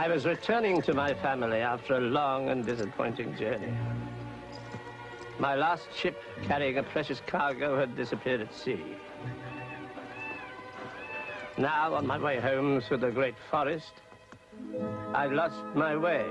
I was returning to my family after a long and disappointing journey. My last ship carrying a precious cargo had disappeared at sea. Now, on my way home through the great forest, I've lost my way.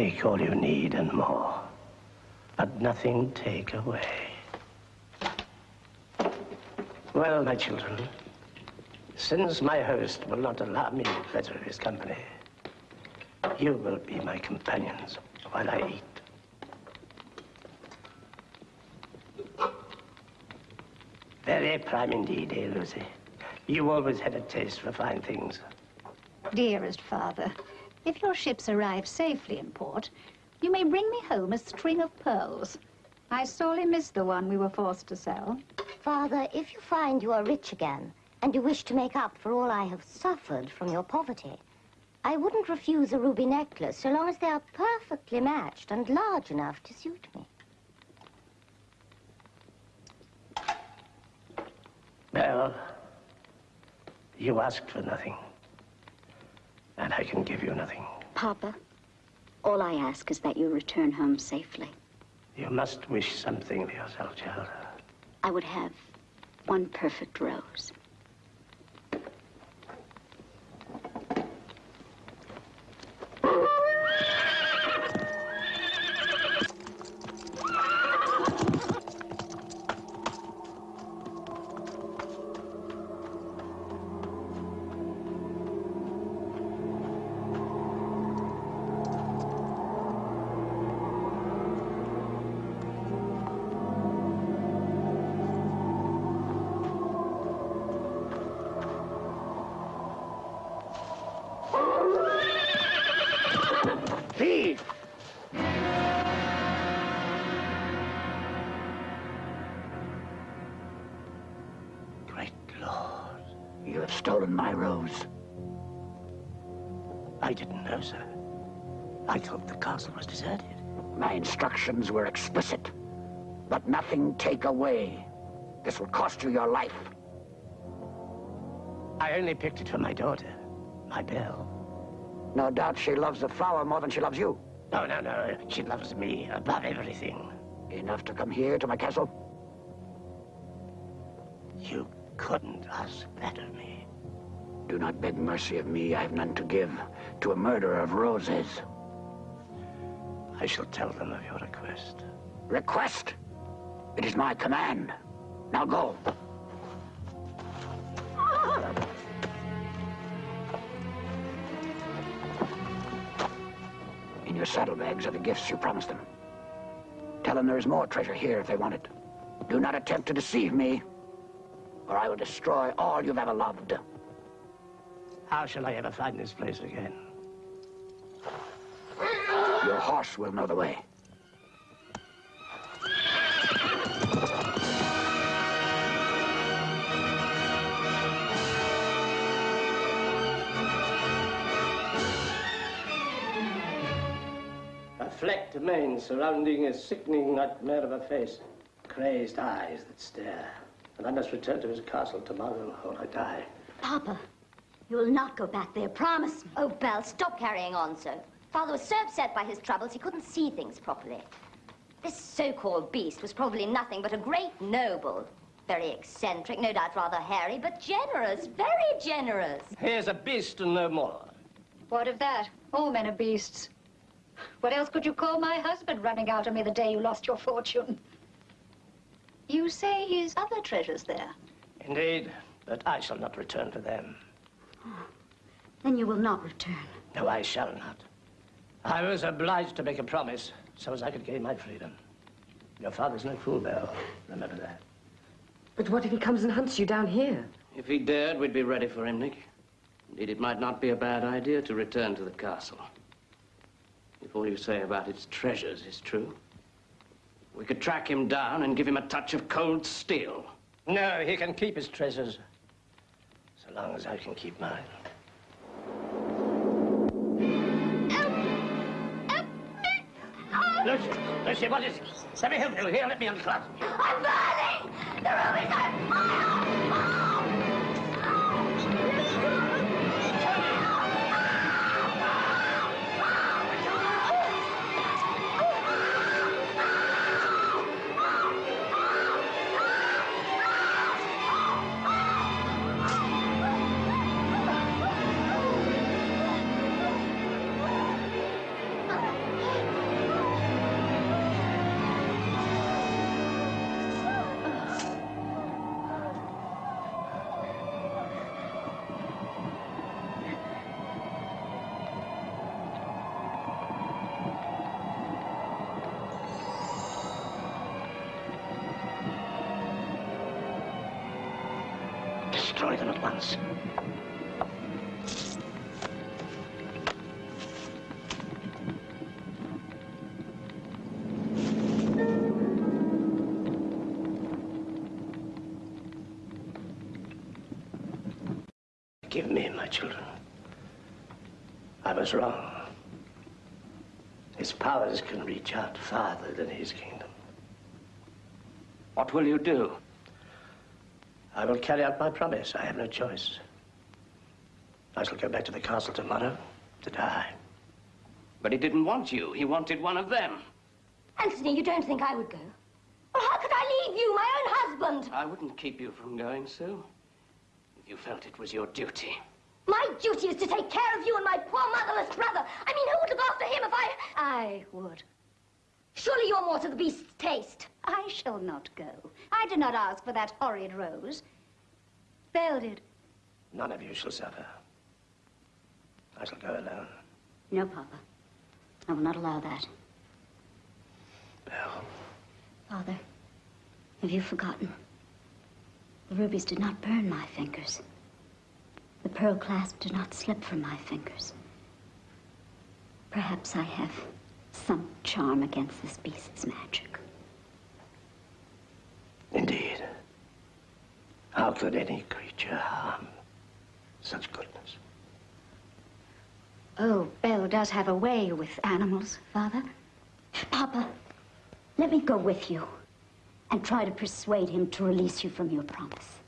Take all you need and more, but nothing take away. Well, my children, since my host will not allow me the pleasure of his company, you will be my companions while I eat. Very prime indeed, eh, Lucy? You always had a taste for fine things. Dearest father, if your ships arrive safely in port, you may bring me home a string of pearls. I sorely miss the one we were forced to sell. Father, if you find you are rich again, and you wish to make up for all I have suffered from your poverty, I wouldn't refuse a ruby necklace so long as they are perfectly matched and large enough to suit me. Well, you asked for nothing. And I can give you nothing. Papa, all I ask is that you return home safely. You must wish something for yourself, child. I would have one perfect rose. Castle was deserted. My instructions were explicit. But nothing take away. This will cost you your life. I only picked it for my daughter, my Belle. No doubt she loves the flower more than she loves you. No, no, no. She loves me above everything. Enough to come here to my castle? You couldn't ask that of me. Do not beg mercy of me. I have none to give to a murderer of roses. I shall tell them of your request. Request? It is my command. Now go. In your saddlebags are the gifts you promised them. Tell them there is more treasure here if they want it. Do not attempt to deceive me, or I will destroy all you've ever loved. How shall I ever find this place again? Your horse will know the way. A flecked mane surrounding a sickening nightmare of a face. Crazed eyes that stare. And I must return to his castle tomorrow or I die. Papa, you will not go back there, promise me. Oh, Belle, stop carrying on so. Father was so upset by his troubles he couldn't see things properly. This so-called beast was probably nothing but a great noble. Very eccentric, no doubt rather hairy, but generous, very generous. Here's a beast and no more. What of that? All men are beasts. What else could you call my husband running out on me the day you lost your fortune? You say he's other treasures there. Indeed, but I shall not return to them. Then you will not return. No, I shall not. I was obliged to make a promise so as I could gain my freedom. Your father's no fool, Belle. Remember that. But what if he comes and hunts you down here? If he dared, we'd be ready for him, Nick. Indeed, it might not be a bad idea to return to the castle. If all you say about its treasures is true, we could track him down and give him a touch of cold steel. No, he can keep his treasures. So long as I can keep mine. Lucy, Lucy, what is it? Let me help you. Here, let me unclasp you. I'm burning! The room is on fire! Destroy was wrong. His powers can reach out farther than his kingdom. What will you do? I will carry out my promise. I have no choice. I shall go back to the castle tomorrow to die. But he didn't want you. He wanted one of them. Anthony, you don't think I would go? Well, how could I leave you, my own husband? I wouldn't keep you from going, Sue. If you felt it was your duty. My duty is to take care of you and my poor motherless brother. I mean, who would look after him if I... I would. Surely you're more to the beast's taste. I shall not go. I did not ask for that horrid rose. Belle did. None of you shall suffer. I shall go alone. No, Papa. I will not allow that. Belle. Father, have you forgotten? The rubies did not burn my fingers. The pearl clasp did not slip from my fingers. Perhaps I have some charm against this beast's magic. Indeed. How could any creature harm such goodness? Oh, Belle does have a way with animals, Father. Papa, let me go with you and try to persuade him to release you from your promise.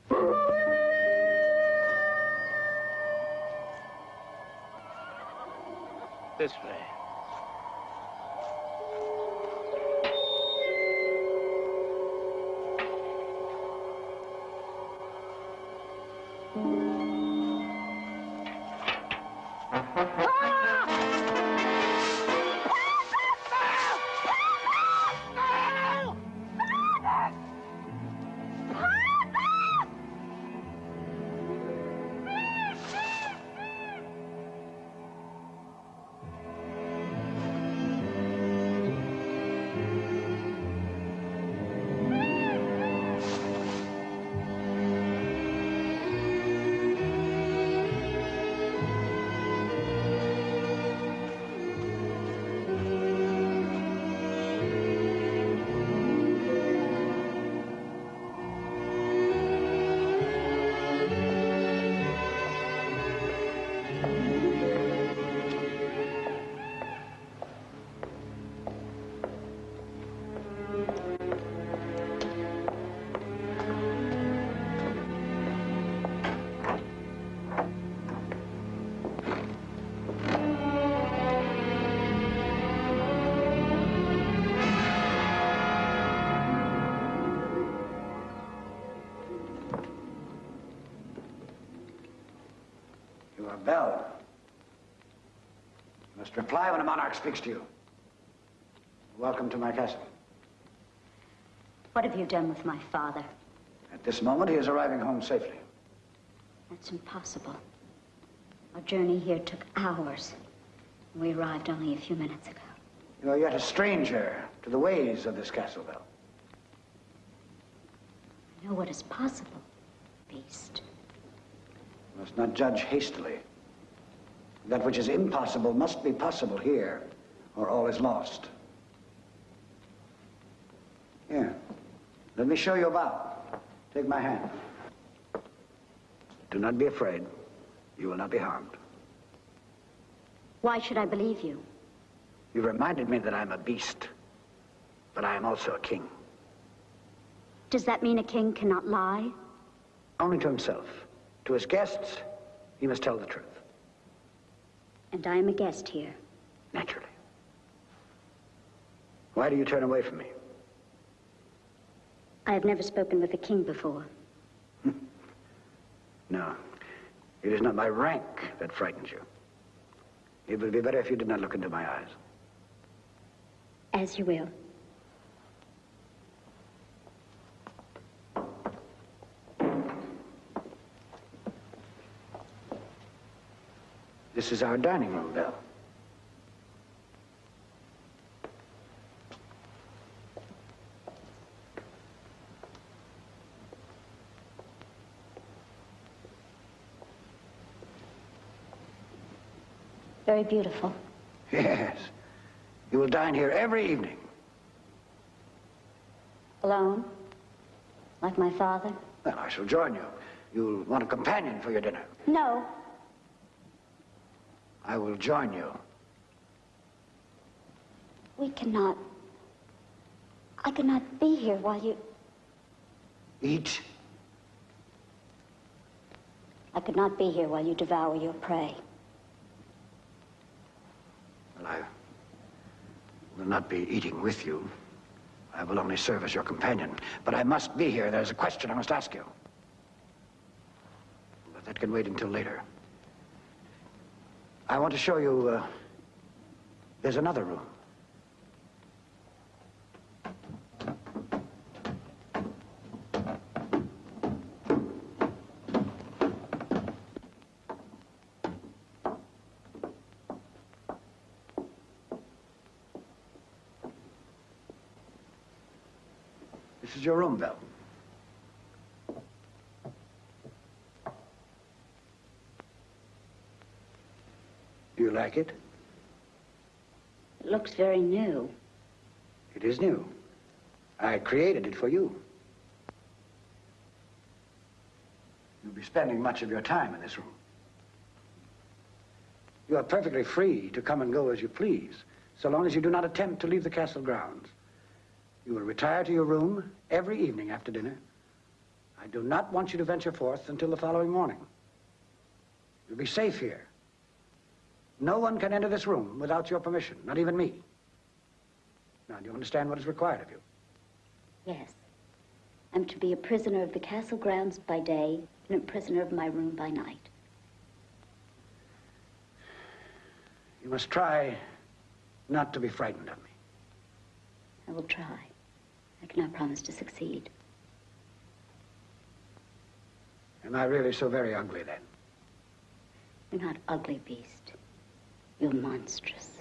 This way. Speaks to you. Welcome to my castle. What have you done with my father? At this moment, he is arriving home safely. That's impossible. Our journey here took hours. We arrived only a few minutes ago. You are yet a stranger to the ways of this castle, Belle. I know what is possible, Beast. You must not judge hastily. That which is impossible must be possible here, or all is lost. Here, let me show you about. Take my hand. Do not be afraid. You will not be harmed. Why should I believe you? You reminded me that I'm a beast, but I am also a king. Does that mean a king cannot lie? Only to himself. To his guests, he must tell the truth. And I am a guest here. Naturally. Why do you turn away from me? I have never spoken with a king before. Hmm. No. It is not my rank that frightens you. It would be better if you did not look into my eyes. As you will. This is our dining room, Belle. Very beautiful. Yes. You will dine here every evening. Alone? Like my father? Well, I shall join you. You'll want a companion for your dinner. No. I will join you. We cannot. I cannot be here while you. Eat. I could not be here while you devour your prey. Well, I will not be eating with you. I will only serve as your companion. But I must be here. There's a question I must ask you. But that can wait until later. I want to show you, uh, there's another room. This is your room, Belle. Do you like it? It looks very new. It is new. I created it for you. You'll be spending much of your time in this room. You are perfectly free to come and go as you please, so long as you do not attempt to leave the castle grounds. You will retire to your room every evening after dinner. I do not want you to venture forth until the following morning. You'll be safe here. No one can enter this room without your permission, not even me. Now, do you understand what is required of you? Yes. I'm to be a prisoner of the castle grounds by day and a prisoner of my room by night. You must try not to be frightened of me. I will try. I cannot promise to succeed. Am I really so very ugly then? You're not ugly, Beast. You're monstrous.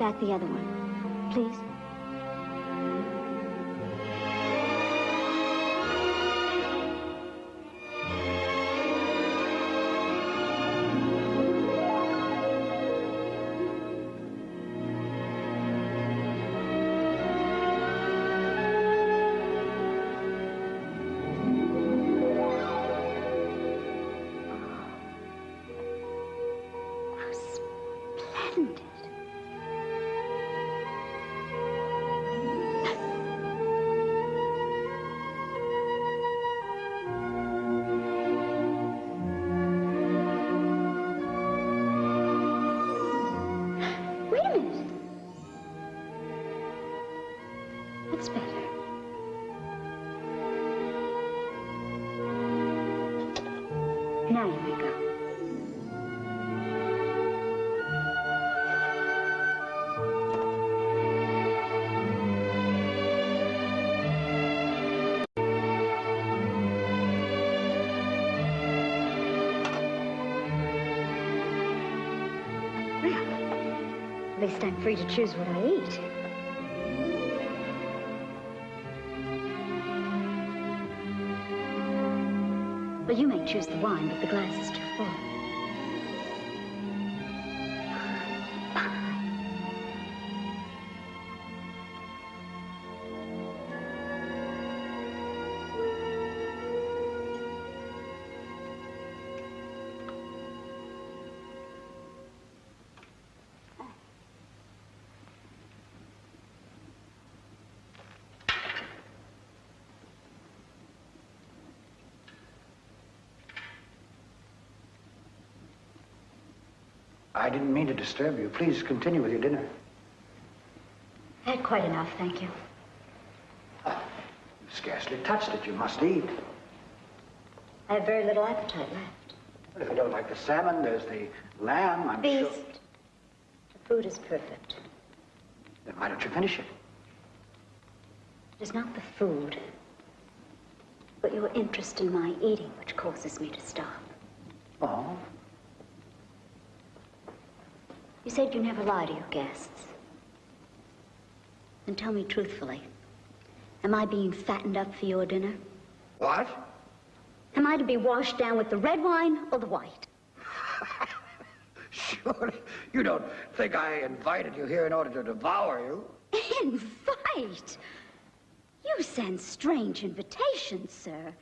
Back the other one, please. At least I'm free to choose what I eat. Well, you may choose the wine, but the glass is I didn't mean to disturb you. Please continue with your dinner. I had quite enough, thank you. You scarcely touched it. You must eat. I have very little appetite left. If you don't like the salmon, there's the lamb, I'm sure. Beast, the food is perfect. Then why don't you finish it? It is not the food, but your interest in my eating which causes me to stop. Oh, You said you never lie to your guests. Then tell me truthfully, am I being fattened up for your dinner? what? Am I to be washed down with the red wine or the white? Surely you don't think I invited you here in order to devour you? Invite? You send strange invitations, sir.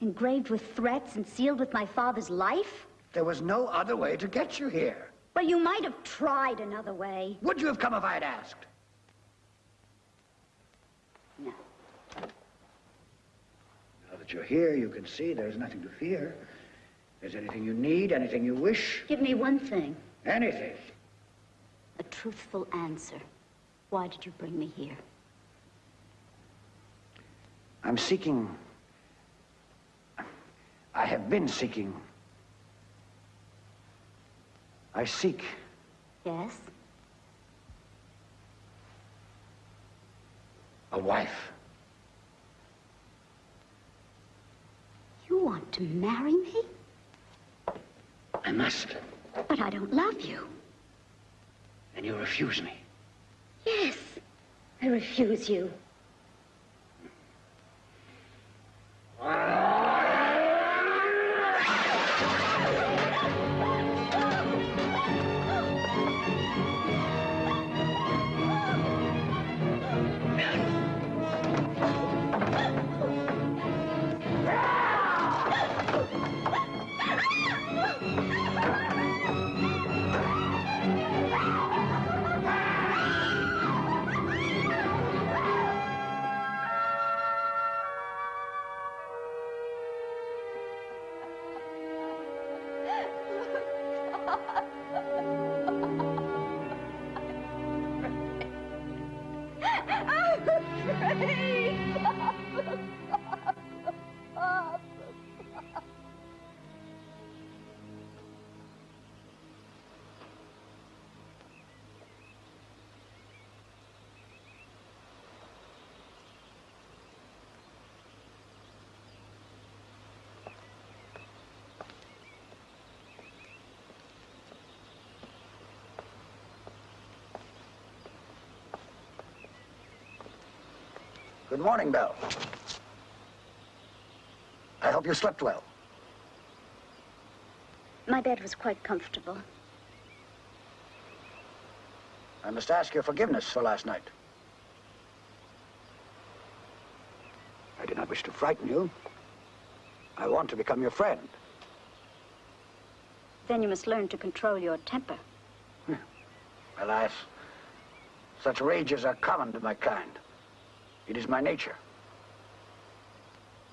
Engraved with threats and sealed with my father's life? There was no other way to get you here. Well, you might have tried another way. Would you have come if I had asked? No. Now that you're here, you can see there's nothing to fear. There's anything you need, anything you wish, Give me one thing. anything. A truthful answer. Why did you bring me here? I'm seeking. I have been seeking. I seek Yes? a wife. You want to marry me? I must. But I don't love you. And you refuse me. Yes, I refuse you. Ah! Good morning, Belle. I hope you slept well. My bed was quite comfortable. I must ask your forgiveness for last night. I did not wish to frighten you. I want to become your friend. Then you must learn to control your temper. Alas, such rages are common to my kind. It is my nature.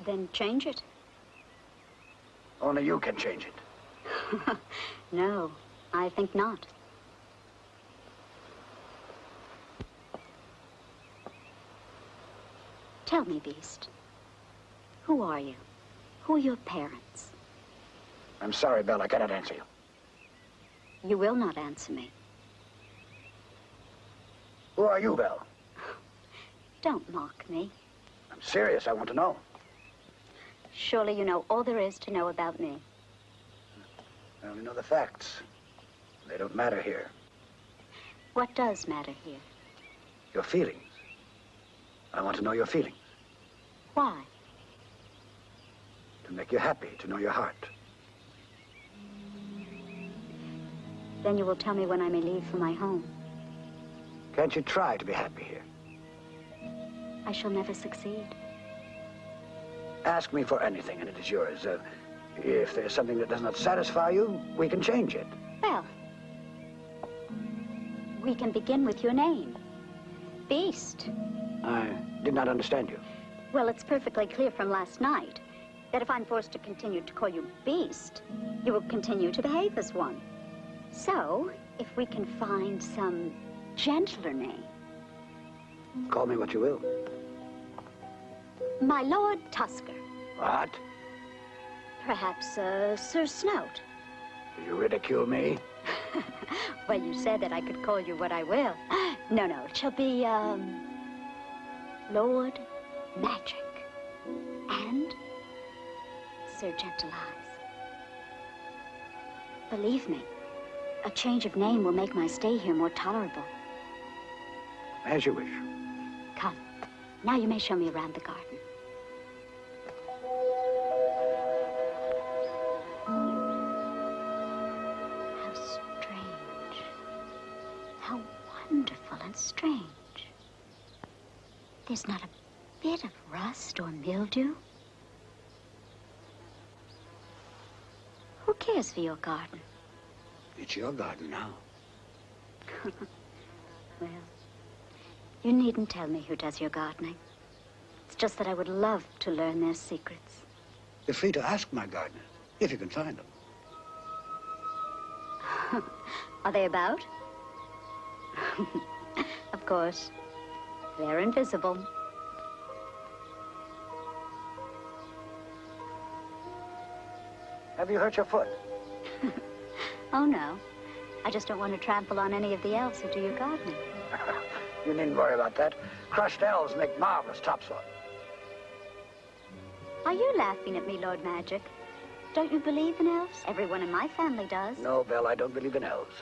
Then change it. Only you can change it. no, I think not. Tell me, Beast. Who are you? Who are your parents? I'm sorry, Belle, I cannot answer you. You will not answer me. Who are you, Belle? Don't mock me. I'm serious. I want to know. Surely you know all there is to know about me. I only know the facts. They don't matter here. What does matter here? Your feelings. I want to know your feelings. Why? To make you happy, to know your heart. Then you will tell me when I may leave for my home. Can't you try to be happy here? I shall never succeed. Ask me for anything and it is yours. Uh, if there's something that does not satisfy you, we can change it. Well, we can begin with your name. Beast. I did not understand you. Well, it's perfectly clear from last night that if I'm forced to continue to call you Beast, you will continue to behave as one. So, if we can find some gentler name. Call me what you will. My Lord Tusker. What? Perhaps uh, Sir Snout. Do you ridicule me? well, you said that I could call you what I will. No, no, it shall be, um, Lord Magic and Sir Gentle Eyes. Believe me, a change of name will make my stay here more tolerable. As you wish. Come, now you may show me around the garden. Strange. There's not a bit of rust or mildew. Who cares for your garden? It's your garden now. Well, you needn't tell me who does your gardening. It's just that I would love to learn their secrets. You're free to ask my gardeners, if you can find them. Are they about? of course. They're invisible. Have you hurt your foot? Oh, no. I just don't want to trample on any of the elves who do your gardening. You needn't worry about that. Crushed elves make marvelous topsoil. Are you laughing at me, Lord Magic? Don't you believe in elves? Everyone in my family does. No, Belle, I don't believe in elves.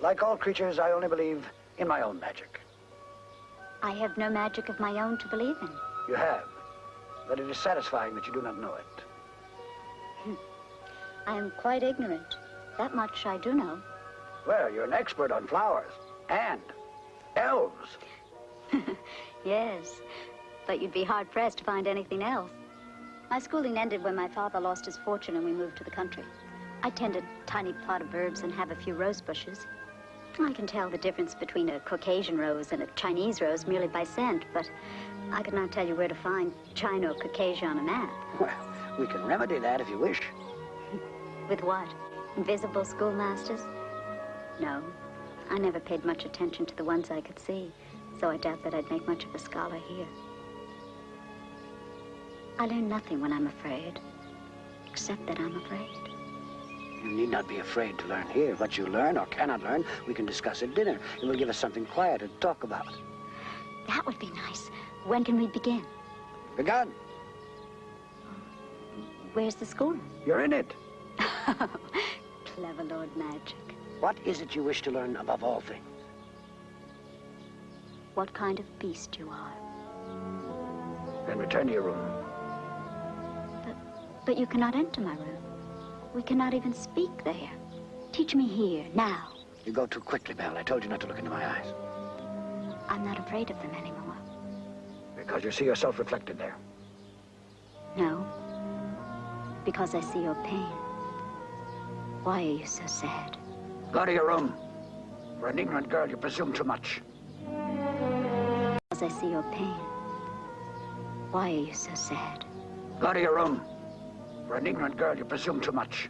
Like all creatures, I only believe in my own magic. I have no magic of my own to believe in. You have. But it is satisfying that you do not know it. Hmm. I am quite ignorant. That much I do know. Well, you're an expert on flowers. And elves. Yes, but you'd be hard-pressed to find anything else. My schooling ended when my father lost his fortune and we moved to the country. I tend a tiny plot of herbs and have a few rose bushes. I can tell the difference between a Caucasian rose and a Chinese rose merely by scent, but I could not tell you where to find China or Caucasia on a map. Well, we can remedy that if you wish. With what? Invisible schoolmasters? No. I never paid much attention to the ones I could see, so I doubt that I'd make much of a scholar here. I learn nothing when I'm afraid, except that I'm afraid. You need not be afraid to learn here. What you learn or cannot learn, we can discuss at dinner. It will give us something quiet to talk about. That would be nice. When can we begin? Begun. Where's the school? You're in it. Clever Lord Magic. What is it you wish to learn above all things? What kind of beast you are. Then return to your room. But, but you cannot enter my room. We cannot even speak there. Teach me here, now. You go too quickly, Belle. I told you not to look into my eyes. I'm not afraid of them anymore. Because you see yourself reflected there. No. Because I see your pain. Why are you so sad? Go to your room. For an ignorant girl, you presume too much. Because I see your pain. Why are you so sad? Go to your room. For an ignorant girl, you presume too much.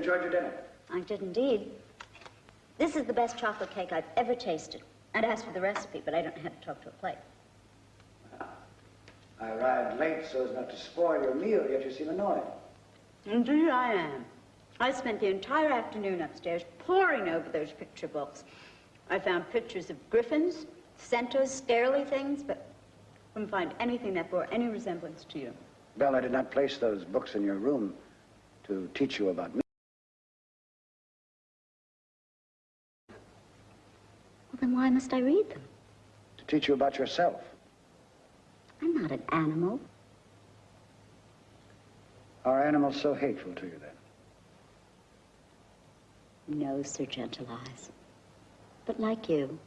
Enjoyed your dinner. I did indeed. This is the best chocolate cake I've ever tasted. I'd ask for the recipe, but I don't how to talk to a plate. I arrived late so as not to spoil your meal, yet you seem annoyed. Indeed, I am. I spent the entire afternoon upstairs poring over those picture books. I found pictures of griffins, centaurs, scarily things, but couldn't find anything that bore any resemblance to you. Belle, I did not place those books in your room to teach you about me. Well, then why must I read them? To teach you about yourself. I'm not an animal. Are animals so hateful to you, then? No, Sir Gentle Eyes. But like you,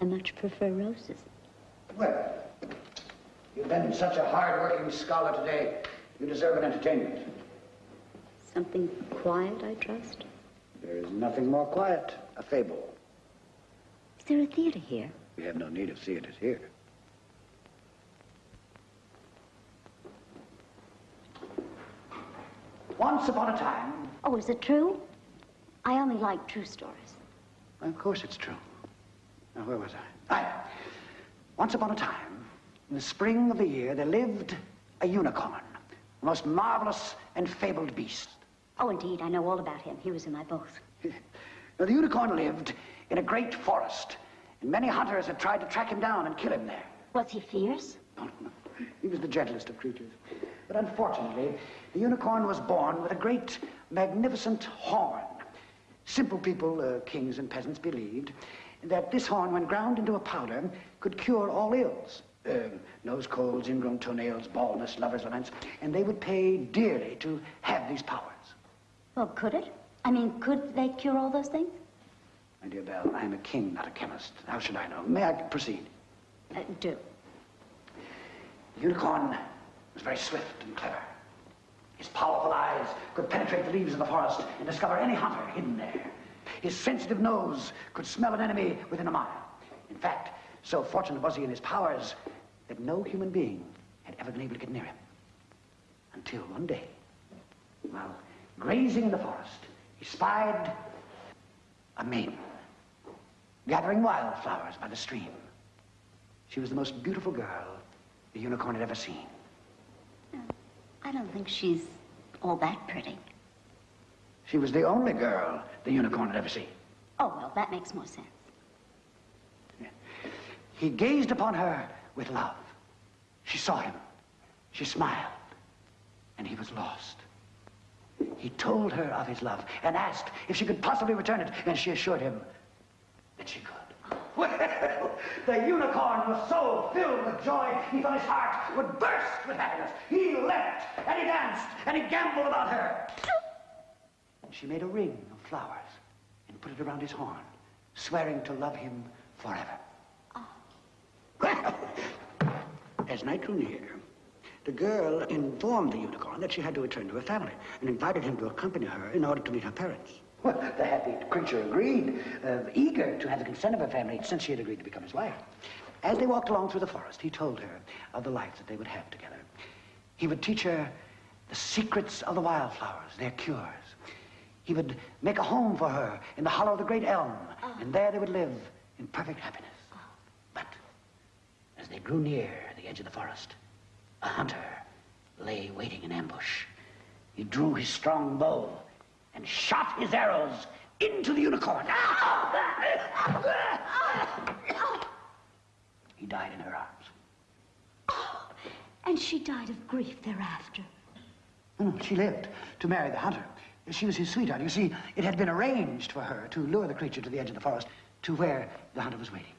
I much prefer roses. Well, you've been such a hard-working scholar today. You deserve an entertainment. Something quiet, I trust. There is nothing more quiet. A fable. Is there a theater here? We have no need of theaters here. Once upon a time, Oh, is it true? I only like true stories. of course it's true. Now, where was I? Aye. Once upon a time, in the spring of the year, there lived a unicorn, the most marvelous and fabled beast. Oh, indeed, I know all about him. He was in my book. Now, the unicorn lived in a great forest, and many hunters had tried to track him down and kill him there. Was he fierce? No, no, no. He was the gentlest of creatures. But unfortunately, the unicorn was born with a great, magnificent horn. Simple people, uh, kings and peasants, believed that this horn, when ground into a powder, could cure all ills. Um, nose colds, ingrown toenails, baldness, lovers' laments, and they would pay dearly to have these powers. Well, could it? I mean, could they cure all those things? My dear Belle, I am a king, not a chemist. How should I know? May I proceed? Uh, do. The unicorn was very swift and clever. His powerful eyes could penetrate the leaves of the forest and discover any hunter hidden there. His sensitive nose could smell an enemy within a mile. In fact, so fortunate was he in his powers that no human being had ever been able to get near him. Until one day, while grazing in the forest, he spied a maiden gathering wildflowers by the stream. She was the most beautiful girl the unicorn had ever seen. I don't think she's all that pretty. She was the only girl the unicorn had ever seen. Oh, well, that makes more sense. He gazed upon her with love. She saw him. She smiled. And he was lost. He told her of his love and asked if she could possibly return it, and she assured him she could. Well, the unicorn was so filled with joy, he thought his heart would burst with happiness. He leapt, and he danced, and he gamboled about her. And she made a ring of flowers and put it around his horn, swearing to love him forever. Well, as night drew near, the girl informed the unicorn that she had to return to her family and invited him to accompany her in order to meet her parents. Well, the happy creature agreed, uh, eager to have the consent of her family since she had agreed to become his wife. As they walked along through the forest, he told her of the life that they would have together. He would teach her the secrets of the wildflowers, their cures. He would make a home for her in the hollow of the great elm, and there they would live in perfect happiness. But grew near the edge of the forest, a hunter lay waiting in ambush. He drew his strong bow and shot his arrows into the unicorn. He died in her arms. And she died of grief thereafter. No, no, she lived to marry the hunter. She was his sweetheart. You see, it had been arranged for her to lure the creature to the edge of the forest to where the hunter was waiting.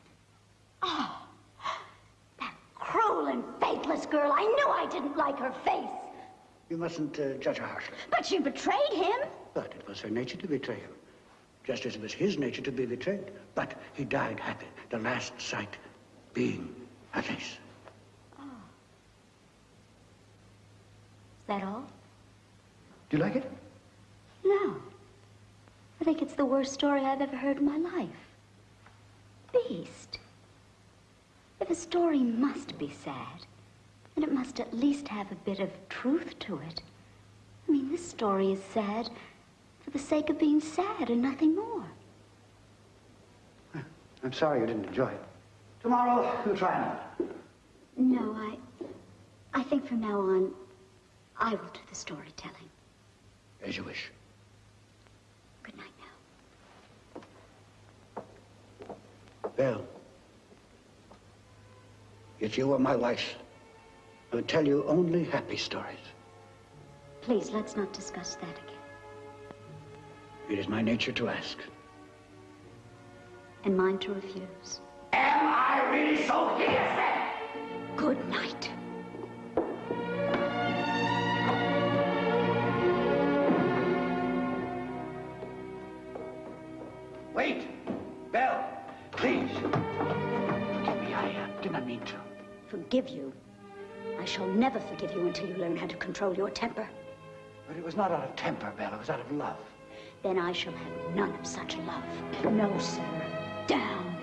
Oh, that cruel and faithless girl. I knew I didn't like her face. You mustn't uh, judge her harshly. But she betrayed him. But it was her nature to betray him, just as it was his nature to be betrayed. But he died happy, the last sight being her face. Is that all? Do you like it? No. I think it's the worst story I've ever heard in my life. Beast. If a story must be sad, then it must at least have a bit of truth to it. I mean, this story is sad for the sake of being sad and nothing more. I'm sorry you didn't enjoy it. Tomorrow, we'll try another. No, I... I think from now on, I will do the storytelling. As you wish. Good night now. Belle, if you were my wife, I would tell you only happy stories. Please, let's not discuss that again. It is my nature to ask. And mine to refuse. Am I really so hideous then? Good night. Wait! Belle, please. Forgive me, I uh, did not mean to. Forgive you? I shall never forgive you until you learn how to control your temper. But it was not out of temper, Belle. It was out of love. Then I shall have none of such love. No, sir. Down.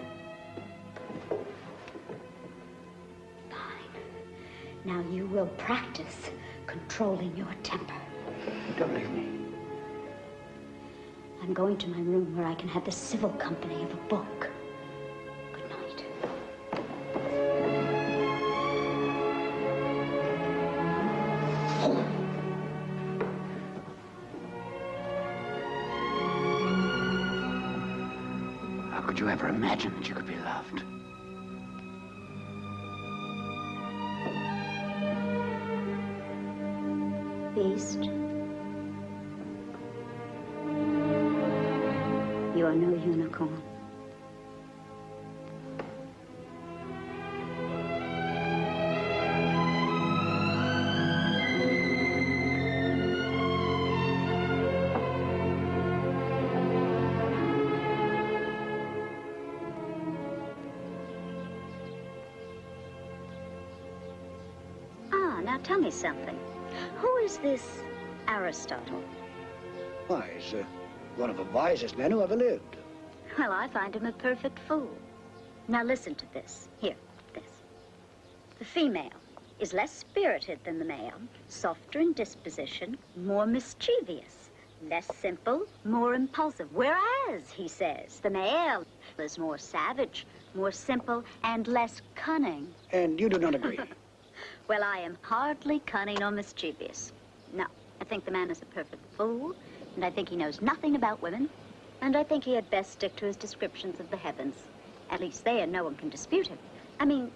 Fine. Now you will practice controlling your temper. Don't leave me. I'm going to my room where I can have the civil company of a book. Tell me something. Who is this Aristotle? Why, he's uh, one of the wisest men who ever lived. Well, I find him a perfect fool. Now listen to this. Here, this. The female is less spirited than the male, softer in disposition, more mischievous, less simple, more impulsive. Whereas, he says, the male is more savage, more simple, and less cunning. And you do not agree. Well, I am hardly cunning or mischievous. No, I think the man is a perfect fool, and I think he knows nothing about women, and I think he had best stick to his descriptions of the heavens. At least there, no one can dispute him. I mean,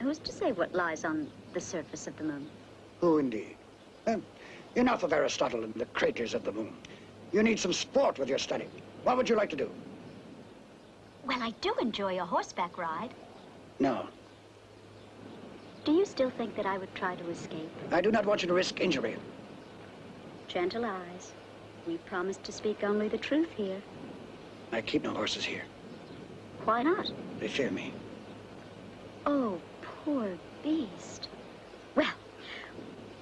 who's to say what lies on the surface of the moon? Who indeed? Um, enough of Aristotle and the craters of the moon. You need some sport with your study. What would you like to do? Well, I do enjoy a horseback ride. No, Do you still think that I would try to escape? I do not want you to risk injury. Gentle eyes. We promised to speak only the truth here. I keep no horses here. Why not? They fear me. Oh, poor beast. Well,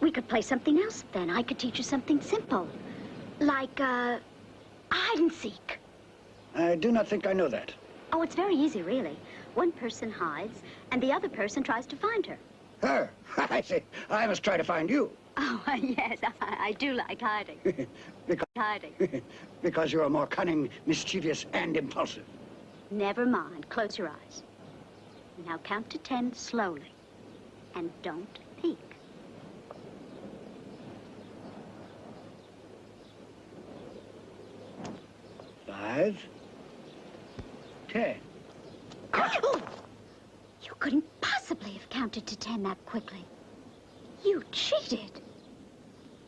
we could play something else then. I could teach you something simple. Like, uh, hide and seek. I do not think I know that. Oh, it's very easy, really. One person hides, and the other person tries to find her. Her? I see. I must try to find you. Oh, yes, I, I do like hiding. because, Hiding. because you are more cunning, mischievous, and impulsive. Never mind. Close your eyes. Now count to ten slowly. And don't peek. Five. Ten. Couldn't possibly have counted to ten that quickly. You cheated.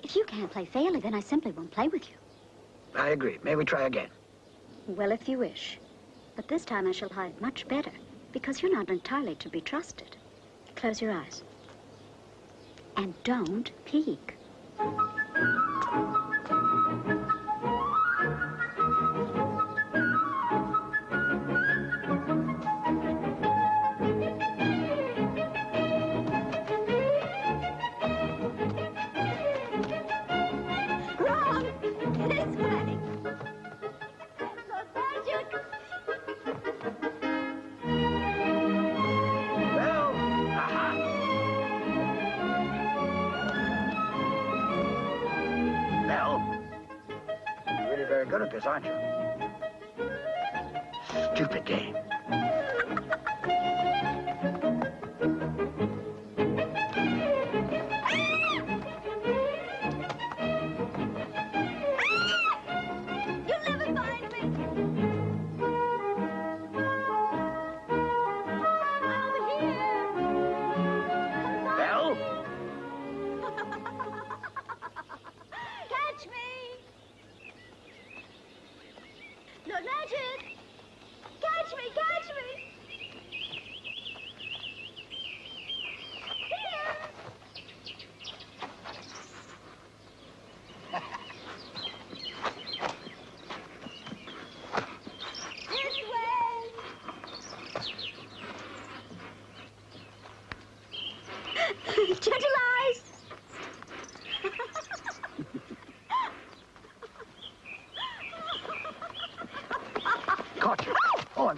If you can't play fairly, then I simply won't play with you. I agree. May we try again? Well, if you wish. But this time I shall hide much better, because you're not entirely to be trusted. Close your eyes. And don't peek.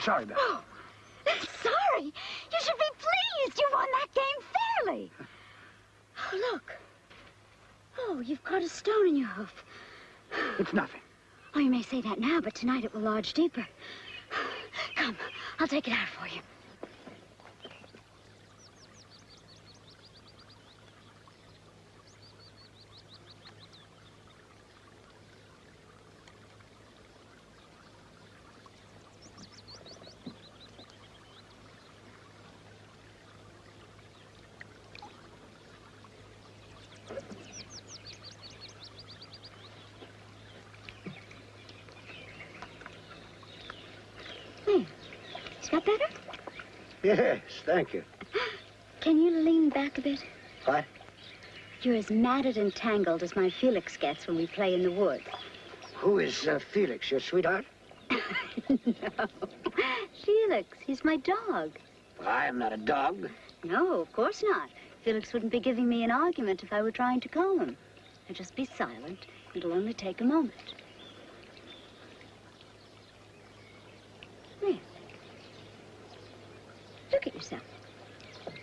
Oh, I'm sorry, Belle. Sorry. You should be pleased you won that game fairly. Oh, look. Oh, you've caught a stone in your hoof. It's nothing. Oh, you may say that now, but tonight it will lodge deeper. Come, I'll take it out for you. There. Is that better? Yes, thank you. Can you lean back a bit? What? You're as matted and tangled as my Felix gets when we play in the woods. Who is uh, Felix, your sweetheart? no. Felix, he's my dog. I am not a dog. No, of course not. Felix wouldn't be giving me an argument if I were trying to calm him. Now just be silent. It'll only take a moment. There. Look at yourself.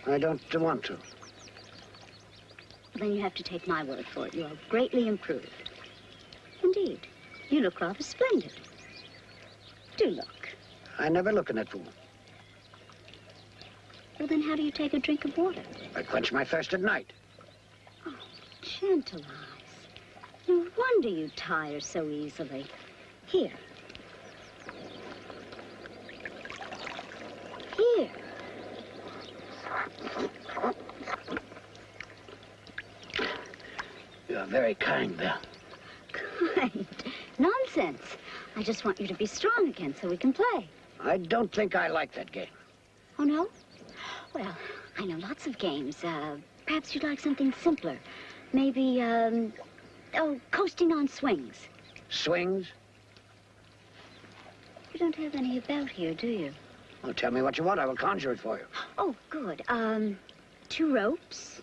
I don't want to. Well, then you have to take my word for it. You are greatly improved. Indeed. You look rather splendid. Do look. I never look in that fool. Well, then how do you take a drink of water? I quench my thirst at night. Oh, Gentle eyes. No wonder you tire so easily. Here. You are very kind, Belle. Kind. Nonsense. I just want you to be strong again so we can play. I don't think I like that game. Oh, no? Well, I know lots of games. Uh, perhaps you'd like something simpler. Maybe, um, oh, coasting on swings. Swings? You don't have any about here, do you? Well, tell me what you want. I will conjure it for you. Oh, good. Um, two ropes,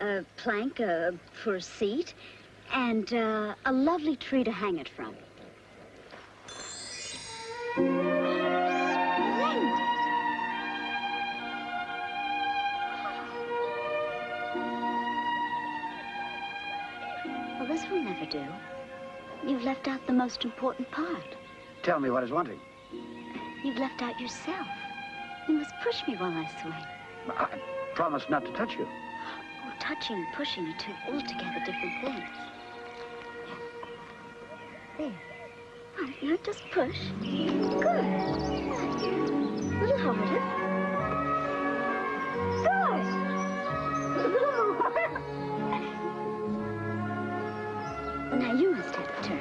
a plank uh, for a seat, and uh, a lovely tree to hang it from. Splendid. Well, this will never do. You've left out the most important part. Tell me what is wanting. You've left out yourself. You must push me while I swing. I promise not to touch you. Oh, touching and pushing are two altogether different things. There. All right, now just push. Good. A little harder. Good. A little more. Now you must have a turn.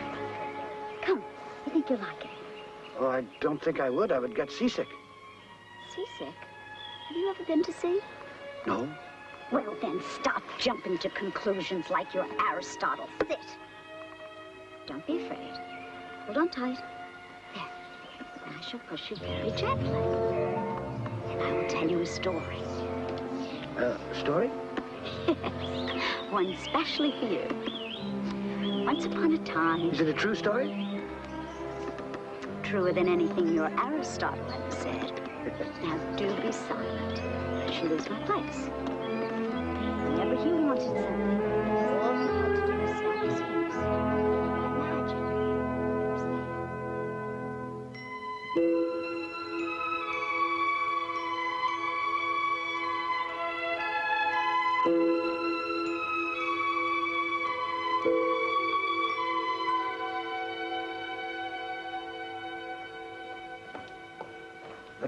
Come. I think you'll like it. Oh, I don't think I would. I would get seasick. Seasick? Have you ever been to sea? No. Well, then stop jumping to conclusions like your Aristotle. Sit. Don't be afraid. Hold on tight. There. I shall push you very gently. And I will tell you a story. Uh, story? Yes. One specially for you. Once upon a time, Is it a true story? truer than anything your Aristotle ever said. Now do be silent. I shall lose my place. Whenever he wanted something,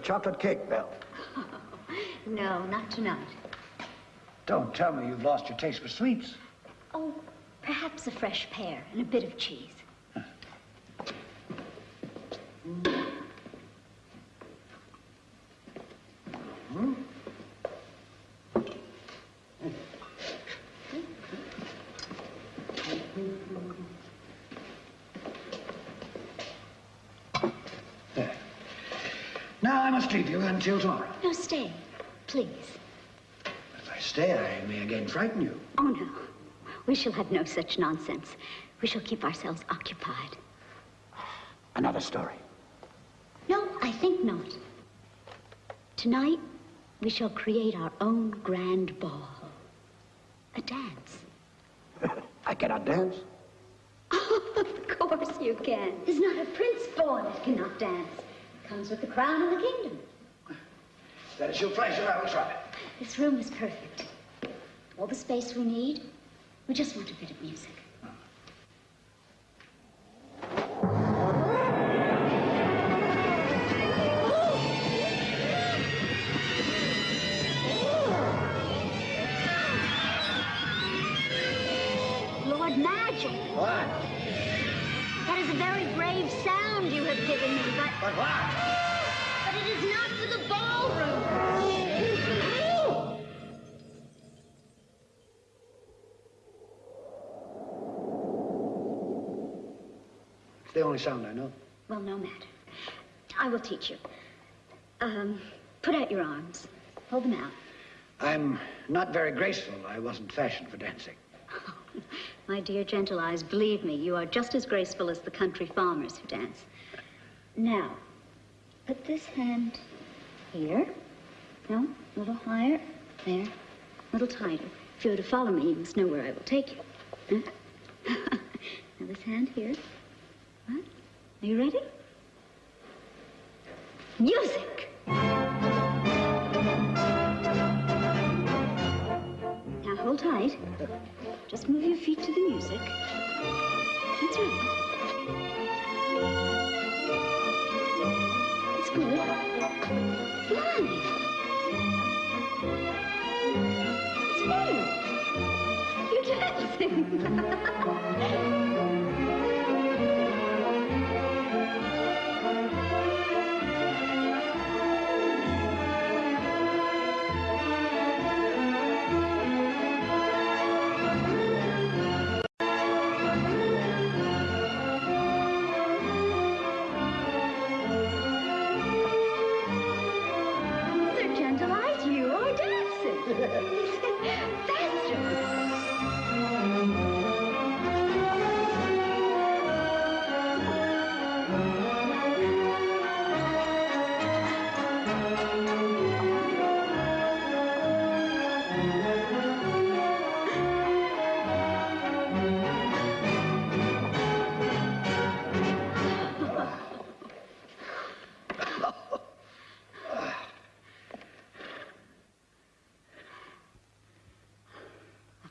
chocolate cake, Belle. No, not tonight. Don't tell me you've lost your taste for sweets. Oh, perhaps a fresh pear and a bit of cheese. Must leave you until tomorrow. No, stay, please. If I stay, I may again frighten you. Oh, no. We shall have no such nonsense. We shall keep ourselves occupied. Another story. No, I think not. Tonight, we shall create our own grand ball. A dance. I cannot dance. of course you can. There's not a prince born that cannot dance. Comes with the crown and the kingdom. That is your pleasure. I will try. This room is perfect. All the space we need. We just want a bit of music. Sound I know. Well, no matter. I will teach you. Um, put out your arms. Hold them out. I'm not very graceful. I wasn't fashioned for dancing. My dear gentle eyes, believe me, you are just as graceful as the country farmers who dance. Now, put this hand here. No, a little higher. There. A little tighter. If you were to follow me, you must know where I will take you. Huh? now, this hand here. Are you ready? Music! Now, hold tight. Just move your feet to the music. That's right. That's good. Fly. It's better. You're dancing.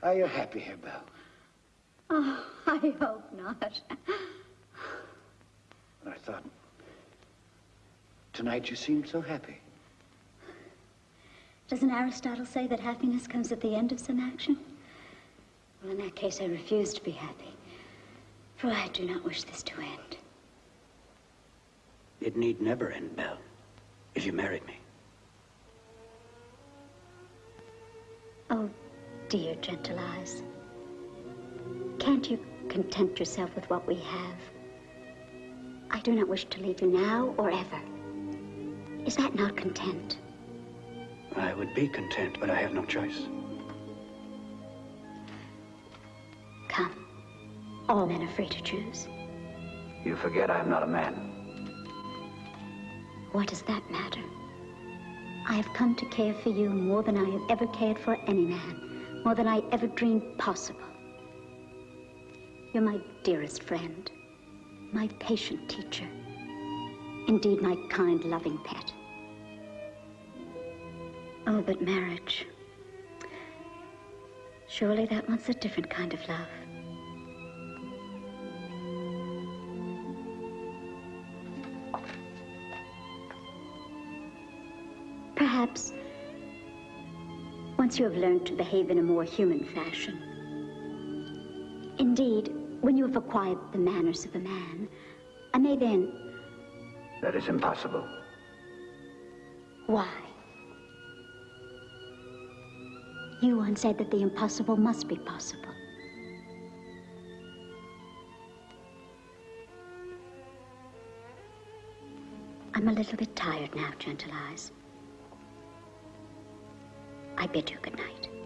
Are you happy here, Belle? Oh, I hope not. I thought... Tonight you seemed so happy. Doesn't Aristotle say that happiness comes at the end of some action? Well, in that case, I refuse to be happy. For I do not wish this to end. It need never end, Belle, if you married me. Oh, dear gentle eyes. Can't you content yourself with what we have? I do not wish to leave you now or ever. Is that not content? I would be content, but I have no choice. Come. All men are free to choose. You forget I'm not a man. What does that matter? I have come to care for you more than I have ever cared for any man, more than I ever dreamed possible. You're my dearest friend, my patient teacher, indeed my kind, loving pet. Oh, but marriage. Surely that wants a different kind of love. Once you have learned to behave in a more human fashion. Indeed, when you have acquired the manners of a man, I may then. That is impossible. Why? You once said that the impossible must be possible. I'm a little bit tired now, Gentle Eyes. I bid you good night.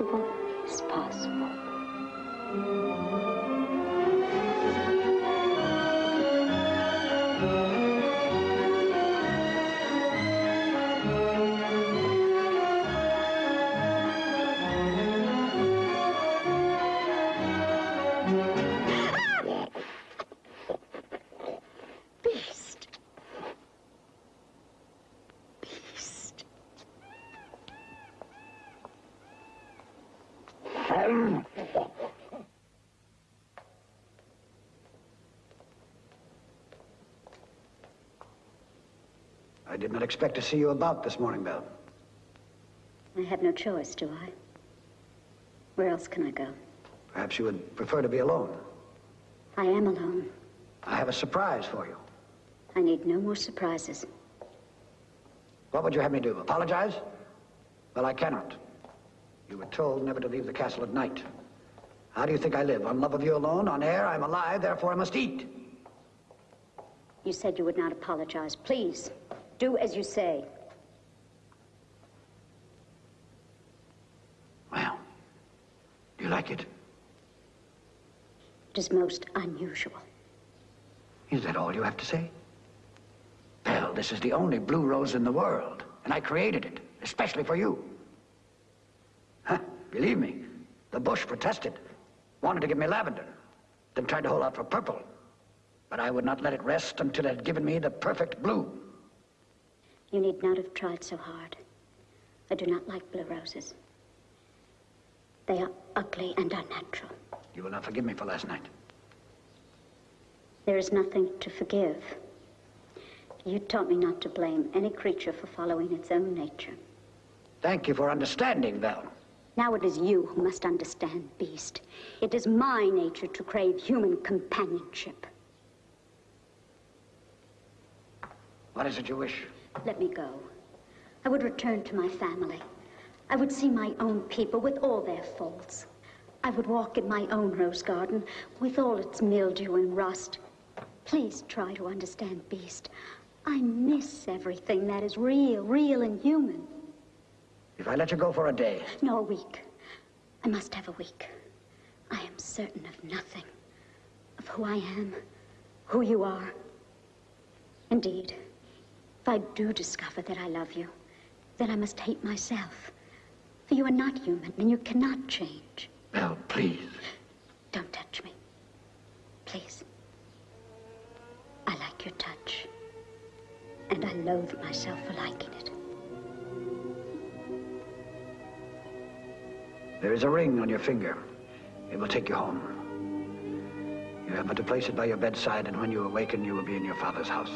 Impossible is possible. I did not expect to see you about this morning, Belle. I have no choice, do I? Where else can I go? Perhaps you would prefer to be alone. I am alone. I have a surprise for you. I need no more surprises. What would you have me do? Apologize? Well, I cannot. You were told never to leave the castle at night. How do you think I live? On love of you alone? On air? I'm alive, therefore I must eat. You said you would not apologize. Please, do as you say. Well, do you like it? It is most unusual. Is that all you have to say? Well, this is the only blue rose in the world, and I created it, especially for you. Huh, believe me, the bush protested, wanted to give me lavender, then tried to hold out for purple. But I would not let it rest until it had given me the perfect blue. You need not have tried so hard. I do not like blue roses. They are ugly and unnatural. You will not forgive me for last night. There is nothing to forgive. You taught me not to blame any creature for following its own nature. Thank you for understanding, Belle. Now it is you who must understand, Beast. It is my nature to crave human companionship. What is it you wish? Let me go. I would return to my family. I would see my own people with all their faults. I would walk in my own rose garden with all its mildew and rust. Please try to understand, Beast. I miss everything that is real, real and human. If I let you go for a day, No, a week. I must have a week. I am certain of nothing. Of who I am, who you are. Indeed, if I do discover that I love you, then I must hate myself. For you are not human, and you cannot change. Belle, please. Don't touch me. Please. I like your touch. And I loathe myself for liking it. There is a ring on your finger. It will take you home. You have but to place it by your bedside, and when you awaken, you will be in your father's house.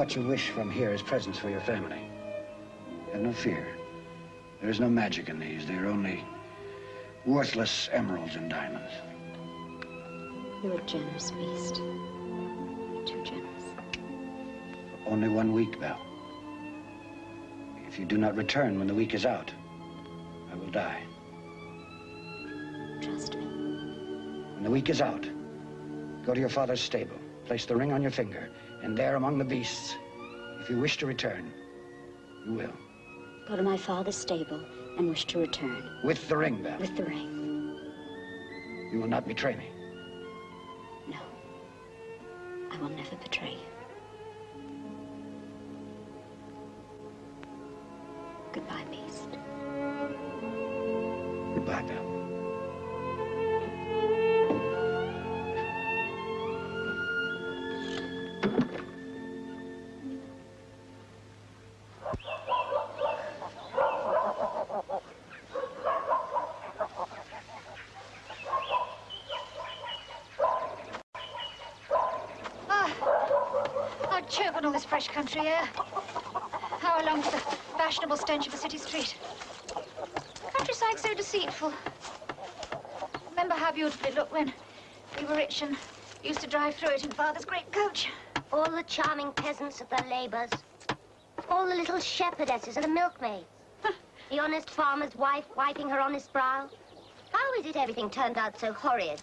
What you wish from here is presents for your family. Have no fear. There is no magic in these. They are only worthless emeralds and diamonds. You're a generous beast. Too generous. Only one week, Belle. If you do not return when the week is out, I will die. Trust me. When the week is out, go to your father's stable, place the ring on your finger, and there among the beasts, if you wish to return, you will. Go to my father's stable and wish to return With the ring, Belle. with the ring. You will not betray me. No. I will never betray you. Charming peasants at their labors. All the little shepherdesses and the milkmaids. the honest farmer's wife wiping her honest brow. How is it everything turned out so horrid?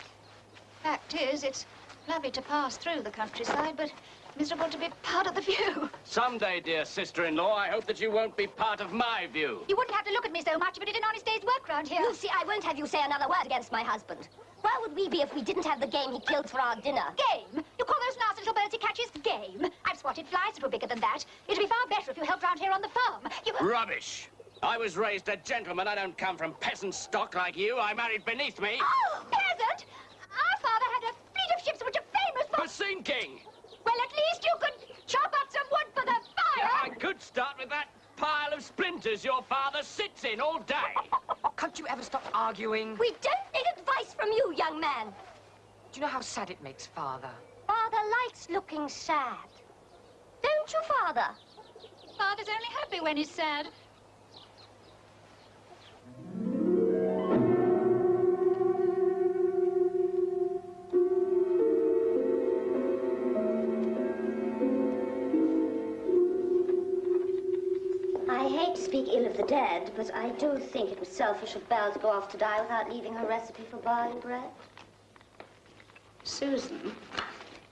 Fact is, it's lovely to pass through the countryside, but miserable to be part of the view. Someday, dear sister-in-law, I hope that you won't be part of my view. You wouldn't have to look at me so much if it did an honest day's work round here. Lucy, I won't have you say another word against my husband. Where would we be if we didn't have the game he killed for our dinner? Game? You call those nasty little birds he catches game? I've spotted flies that were bigger than that. It'd be far better if you helped round here on the farm. You... Rubbish. I was raised a gentleman. I don't come from peasant stock like you. I married beneath me. Oh, peasant! Our father had a fleet of ships which are famous for... For sinking. Well, at least you could chop up some wood for the fire. Yeah, I could start with that pile of splinters your father sits in all day. Can't you ever stop arguing? We don't need advice from you, young man. Do you know how sad it makes, Father? Father, likes looking sad. Don't you, Father? Father's only happy when he's sad. But I do think it was selfish of Belle to go off to die without leaving her recipe for barley bread. Susan,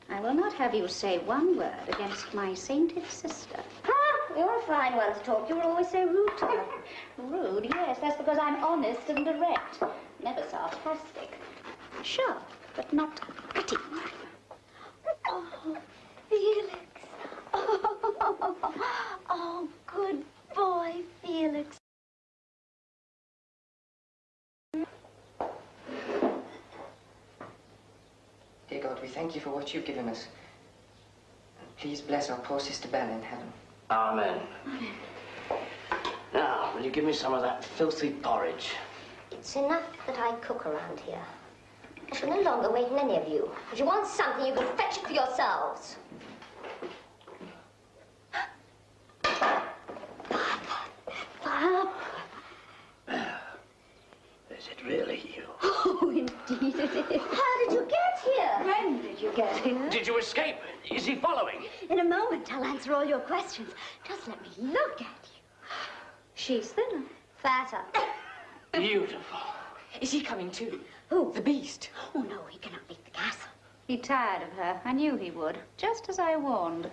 I will not have you say one word against my sainted sister. Ah, you're a fine one to talk. You were always so rude to her. Rude, yes, that's because I'm honest and direct. Never sarcastic. Sure, but not cutting. Oh, Felix. Oh, oh, good boy, Felix. We thank you for what you've given us. And please bless our poor sister Bella in heaven. Amen. Now, will you give me some of that filthy porridge? It's enough that I cook around here. I shall no longer wait on any of you. If you want something, you can fetch it for yourselves. Papa. Is it really you? Oh, indeed it is. How did you get here? When did you get here? Did you escape? Is he following? In a moment, I'll answer all your questions. Just let me look at you. She's thinner. Fatter. Beautiful. Is he coming too? Who? The beast. Oh, no, he cannot leave the castle. He tired of her. I knew he would, just as I warned.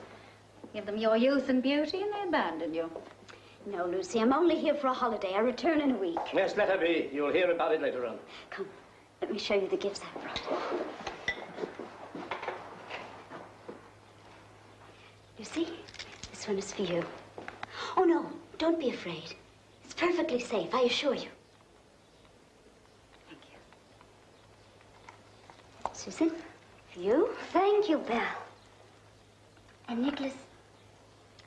Give them your youth and beauty, and they abandon you. No, Lucy, I'm only here for a holiday. I return in a week. Yes, let her be. You'll hear about it later on. Come, let me show you the gifts I brought. Lucy, this one is for you. Oh, no, don't be afraid. It's perfectly safe, I assure you. Thank you. Susan, for you. Thank you, Belle. And Nicholas,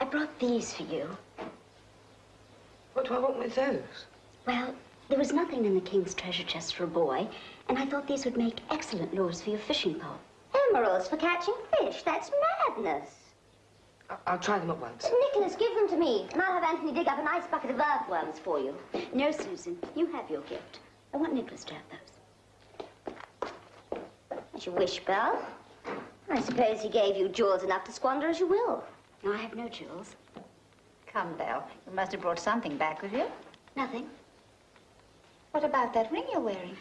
I brought these for you. What do I want with those? Well, there was nothing in the king's treasure chest for a boy, and I thought these would make excellent lures for your fishing pole. Emeralds for catching fish? That's madness. I- I'll try them at once. Nicholas, give them to me, and I'll have Anthony dig up a nice bucket of earthworms for you. No, Susan, you have your gift. I want Nicholas to have those. As you wish, Belle. I suppose he gave you jewels enough to squander as you will. No, I have no jewels. Come, Belle. You must have brought something back with you. Nothing. What about that ring you're wearing?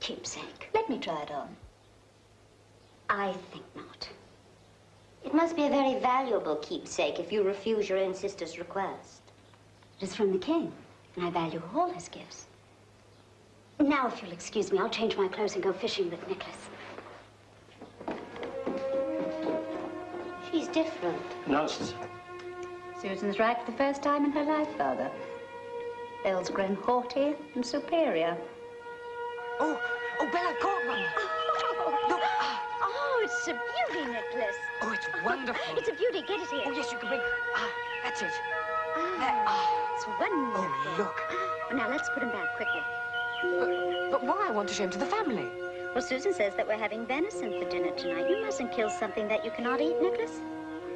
Keepsake. Let me try it on. I think not. It must be a very valuable keepsake if you refuse your own sister's request. It is from the king, and I value all his gifts. Now, if you'll excuse me, I'll change my clothes and go fishing with Nicholas. She's different. Nonsense. Susan's right for the first time in her life, Father. Belle's grown haughty and superior. Oh, oh, Bella, I've one. Ah, Oh, it's a beauty, Nicholas. Oh, it's wonderful. It's a beauty. Get it here. Oh, yes, you can bring. Ah, that's it. Ah, There. Ah. it's wonderful. Oh, look. Now, let's put him back quickly. But, but why? I want to show him to the family. Well, Susan says that we're having venison for dinner tonight. You mustn't kill something that you cannot eat, Nicholas.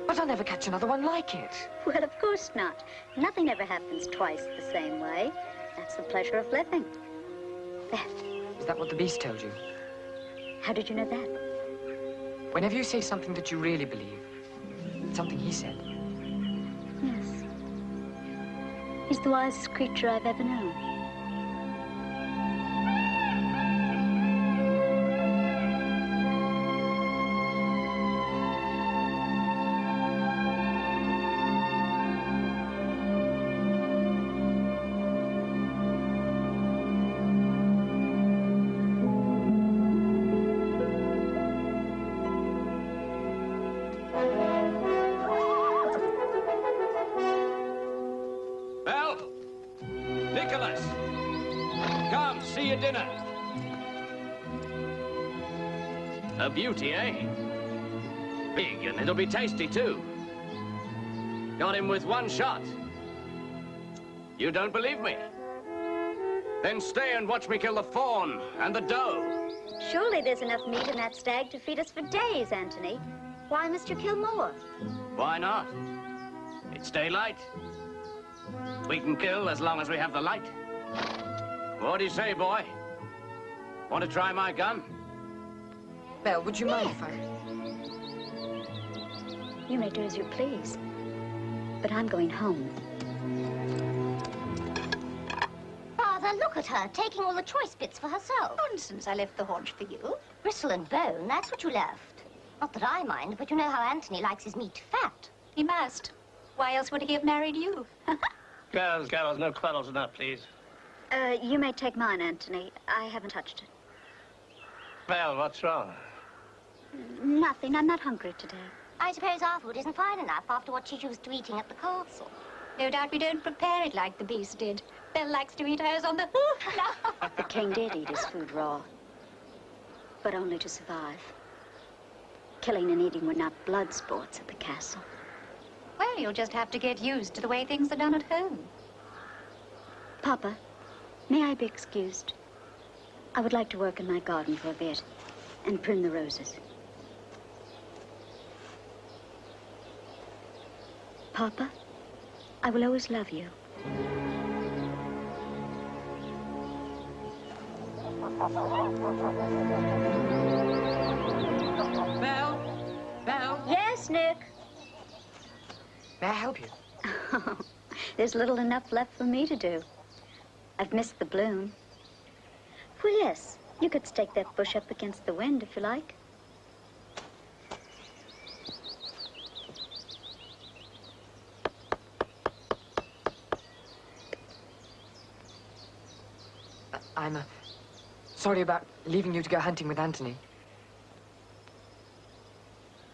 But I'll never catch another one like it. Well, of course not. Nothing ever happens twice the same way. That's the pleasure of living. There. Is that what the beast told you? How did you know that? Whenever you say something that you really believe, something he said. Yes. He's the wisest creature I've ever known. Be tasty, too. Got him with one shot. You don't believe me? Then stay and watch me kill the fawn and the doe. Surely there's enough meat in that stag to feed us for days, Anthony. Why must you kill more? Why not? It's daylight. We can kill as long as we have the light. What do you say, boy? Want to try my gun? Belle, would you mind if I... You may do as you please. But I'm going home. Father, look at her, taking all the choice bits for herself. Nonsense, I left the haunch for you. Bristle and bone, that's what you left. Not that I mind, but you know how Anthony likes his meat fat. He must. Why else would he have married you? Girls, girls, no quarrels enough, please. Uh, you may take mine, Anthony. I haven't touched it. Well, what's wrong? Nothing. I'm not hungry today. I suppose our food isn't fine enough after what she's used to eating at the castle. No doubt we don't prepare it like the beast did. Belle likes to eat hers on the... The king did eat his food raw, but only to survive. Killing and eating were not blood sports at the castle. well, you'll just have to get used to the way things are done at home. Papa, may I be excused? I would like to work in my garden for a bit and prune the roses. Papa, I will always love you. Belle? Belle? Yes, Nick. May I help you? There's little enough left for me to do. I've missed the bloom. Well, yes, you could stake that bush up against the wind if you like. I'm uh, sorry about leaving you to go hunting with Anthony.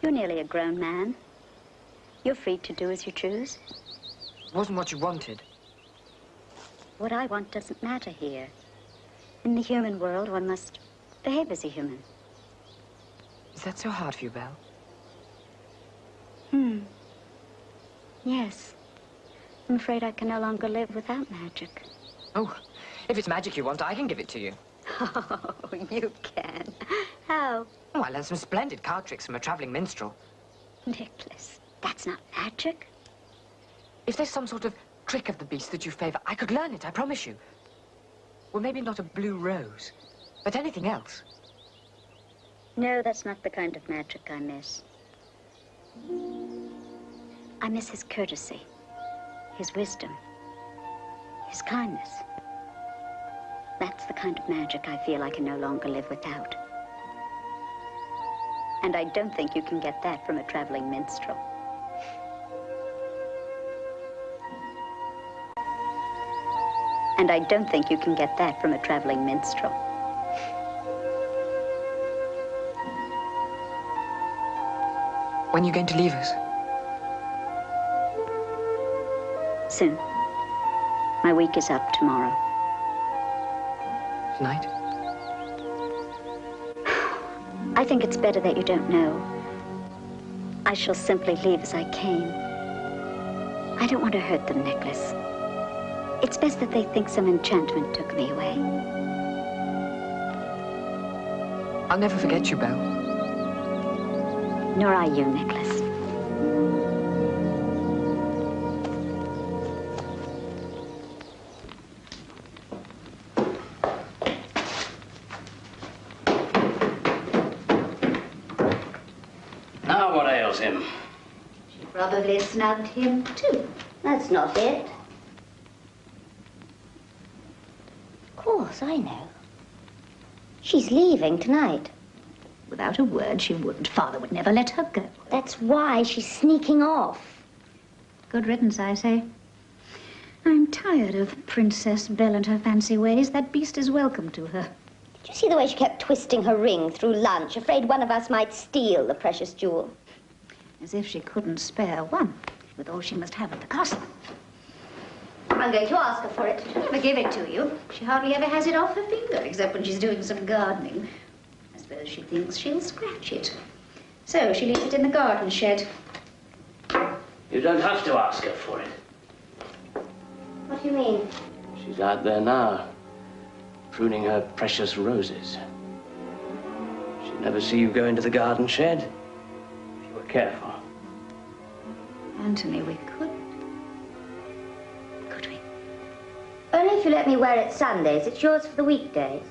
You're nearly a grown man. You're free to do as you choose. It wasn't what you wanted. What I want doesn't matter here. In the human world, one must behave as a human. Is that so hard for you, Belle? Hmm. Yes. I'm afraid I can no longer live without magic. Oh, if it's magic you want, I can give it to you. Oh, you can. How? Oh, I learned some splendid card tricks from a traveling minstrel. Nicholas, that's not magic. If there's some sort of trick of the beast that you favor, I could learn it, I promise you. Well, maybe not a blue rose, but anything else. No, that's not the kind of magic I miss. I miss his courtesy, his wisdom, his kindness. That's the kind of magic I feel I can no longer live without. And I don't think you can get that from a traveling minstrel. And I don't think you can get that from a traveling minstrel. When are you going to leave us? Soon. My week is up tomorrow. Tonight? I think it's better that you don't know. I shall simply leave as I came. I don't want to hurt them, Nicholas. It's best that they think some enchantment took me away. I'll never forget you, Belle. Nor I you, Nicholas. Snubbed him, too. That's not it. Of course, I know. She's leaving tonight. Without a word, she wouldn't. Father would never let her go. That's why she's sneaking off. Good riddance, I say. I'm tired of Princess Belle and her fancy ways. That beast is welcome to her. Did you see the way she kept twisting her ring through lunch, afraid one of us might steal the precious jewel? As if she couldn't spare one, with all she must have at the castle. I'm going to ask her for it. She'll never give it to you. She hardly ever has it off her finger, except when she's doing some gardening. I suppose she thinks she'll scratch it. So she leaves it in the garden shed. You don't have to ask her for it. What do you mean? She's out there now, pruning her precious roses. She'd never see you go into the garden shed. If you were careful. Anthony, we could. Could we? Only if you let me wear it Sundays. It's yours for the weekdays.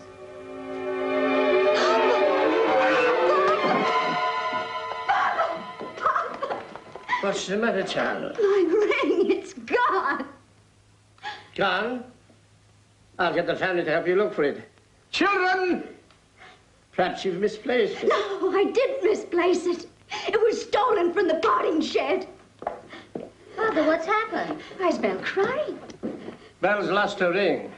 What's the matter, child? My ring, it's gone. Gone? I'll get the family to help you look for it. Children! Perhaps you've misplaced it. No, I didn't misplace it. It was stolen from the potting shed. Father, what's happened? Why's Belle crying? Belle's lost her ring.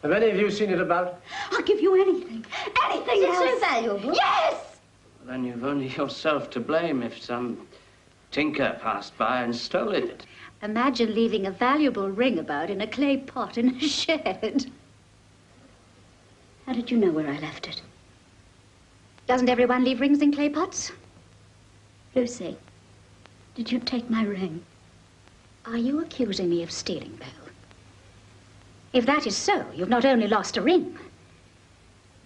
Have any of you seen it about? I'll give you anything. Anything Is it else. so valuable? Yes! Then you've only yourself to blame if some tinker passed by and stole it. Imagine leaving a valuable ring about in a clay pot in a shed. How did you know where I left it? Doesn't everyone leave rings in clay pots? Lucy, did you take my ring? Are you accusing me of stealing, Belle? If that is so, you've not only lost a ring,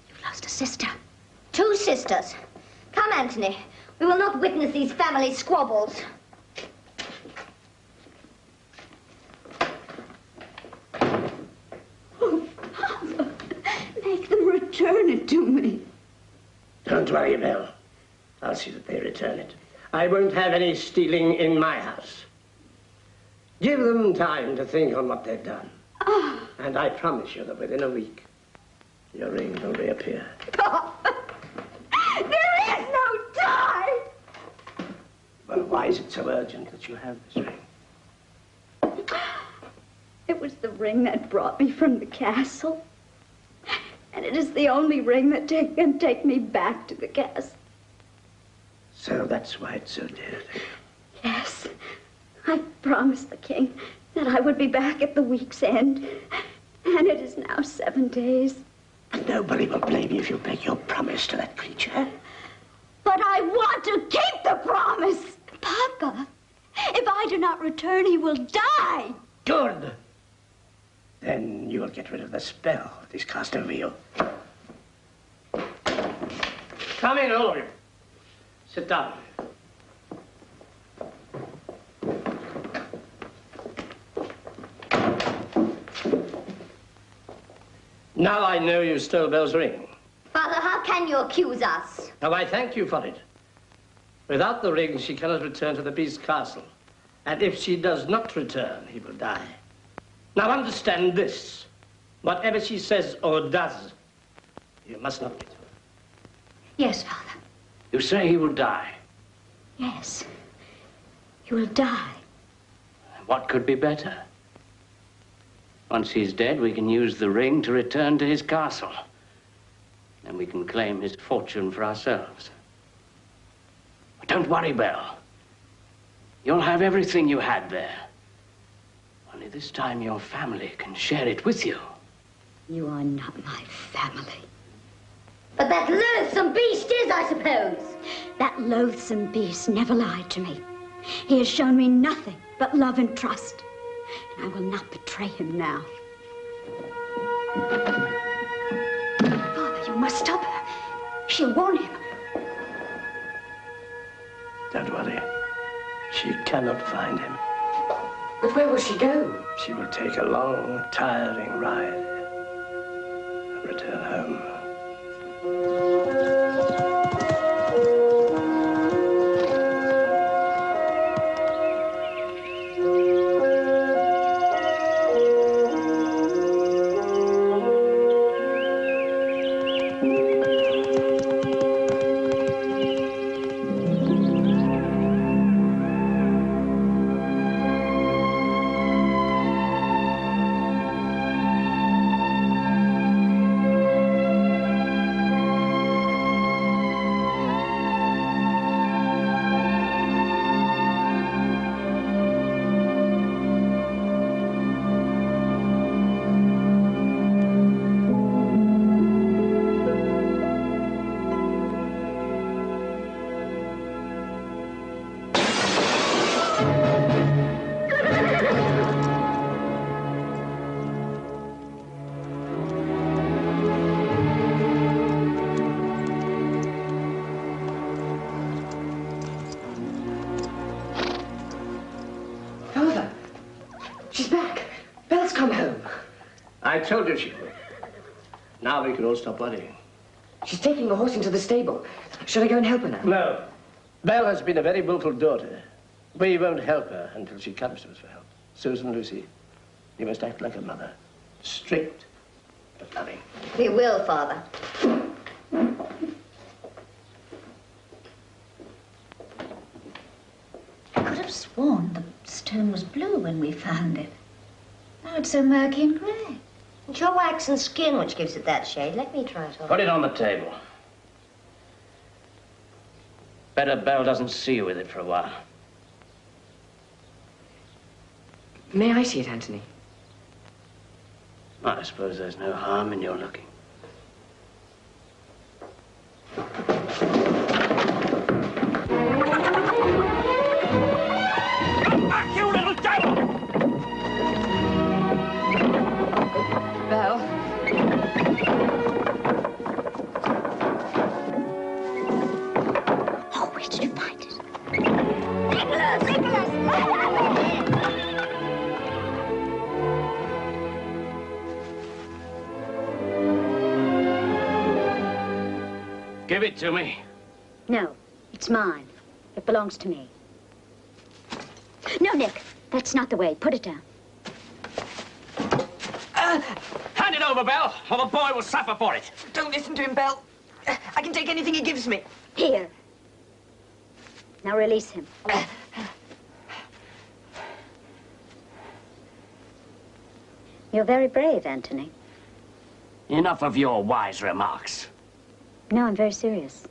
you've lost a sister. Two sisters. Come, Anthony. We will not witness these family squabbles. Oh, Father, make them return it to me. Don't worry, Belle. I'll see that they return it. I won't have any stealing in my house. Give them time to think on what they've done. Ah, And I promise you that within a week, your ring will reappear. there is no time! Well, why is it so urgent that you have this ring? It was the ring that brought me from the castle. And it is the only ring that take, can take me back to the castle. So that's why it's so dear to you. Yes, I promised the king that I would be back at the week's end. And it is now seven days. And nobody will blame you if you break your promise to that creature. But I want to keep the promise. Papa, if I do not return, he will die. Good. Then you will get rid of the spell that is cast over you. Come in, all of you. Sit down. Now I know you stole Belle's ring. Father, how can you accuse us? Now I thank you for it. Without the ring, she cannot return to the beast's castle. And if she does not return, he will die. Now understand this. Whatever she says or does, you must not get her. Yes, Father. You say he will die. Yes. He will die. What could be better? Once he's dead, we can use the ring to return to his castle. Then we can claim his fortune for ourselves. But don't worry, Belle. You'll have everything you had there. Only this time your family can share it with you. You are not my family. But that loathsome beast is, I suppose. That loathsome beast never lied to me. He has shown me nothing but love and trust. I will not betray him now. Father, you must stop her. She'll warn him. Don't worry. She cannot find him. But where will she go? She will take a long, tiring ride and return home. Now we can stop worrying. She's taking the horse into the stable. Should I go and help her now? No. Belle has been a very willful daughter. We won't help her until she comes to us for help. Susan, Lucy, you must act like a mother. Strict, but loving. We will, Father. I could have sworn the stone was blue when we found it. Now it's so murky and grey. It's your waxen skin which gives it that shade. Let me try it on. Put it on the table. Better Belle doesn't see you with it for a while. May I see it, Anthony? I suppose there's no harm in your looking. It to me. No, it's mine. It belongs to me. No, Nick, that's not the way. Put it down. Uh, hand it over, Belle, or the boy will suffer for it. Don't listen to him, Belle. I can take anything he gives me. Here. Now release him. You're very brave, Anthony. Enough of your wise remarks. No, I'm very serious.